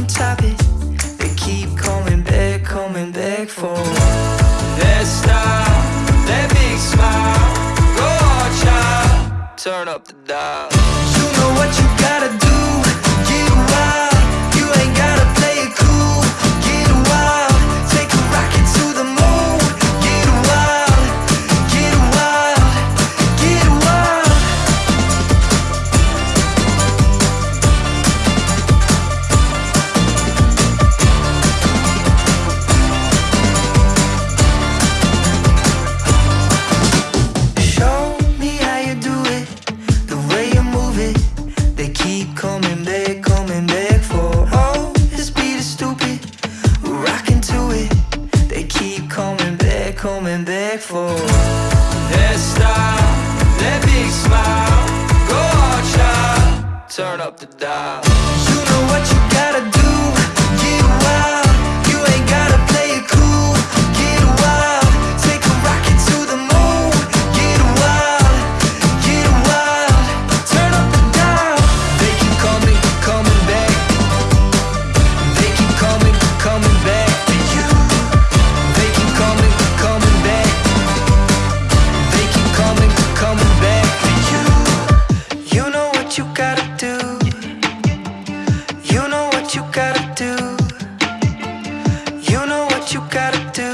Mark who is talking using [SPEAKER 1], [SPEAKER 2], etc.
[SPEAKER 1] can top it. They keep coming back, coming back for that style, that big smile. Go on, child, turn up the dial. You know what you got. coming back for.
[SPEAKER 2] That style, that big smile Go out, child Turn up the dial.
[SPEAKER 1] You know what you gotta do. you gotta do